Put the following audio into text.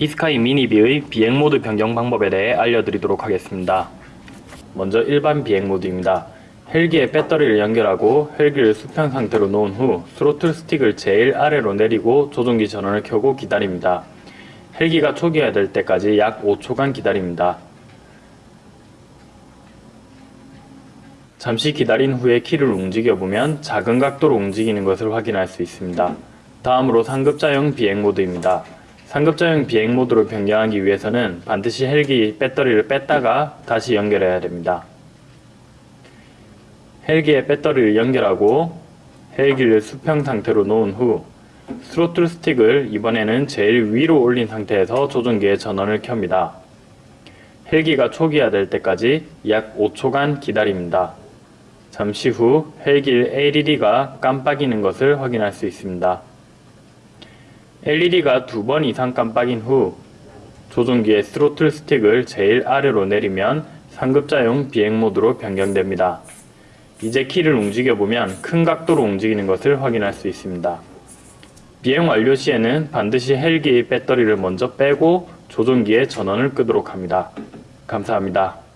이스카이 미니비의 비행 모드 변경 방법에 대해 알려드리도록 하겠습니다. 먼저 일반 비행 모드입니다. 헬기에 배터리를 연결하고 헬기를 수평 상태로 놓은 후 스로틀 스틱을 제일 아래로 내리고 조종기 전원을 켜고 기다립니다. 헬기가 초기화될 때까지 약 5초간 기다립니다. 잠시 기다린 후에 키를 움직여보면 작은 각도로 움직이는 것을 확인할 수 있습니다. 다음으로 상급자용 비행 모드입니다. 상급자용 비행 모드로 변경하기 위해서는 반드시 헬기 배터리를 뺐다가 다시 연결해야 됩니다. 헬기에 배터리를 연결하고 헬기를 수평 상태로 놓은 후 스로틀 스틱을 이번에는 제일 위로 올린 상태에서 조종기의 전원을 켭니다. 헬기가 초기화될 때까지 약 5초간 기다립니다. 잠시 후 헬기 LED가 깜빡이는 것을 확인할 수 있습니다. LED가 두 번 이상 깜빡인 후 조종기의 스로틀 스틱을 제일 아래로 내리면 상급자용 비행 모드로 변경됩니다. 이제 키를 움직여보면 큰 각도로 움직이는 것을 확인할 수 있습니다. 비행 완료 시에는 반드시 헬기의 배터리를 먼저 빼고 조종기의 전원을 끄도록 합니다. 감사합니다.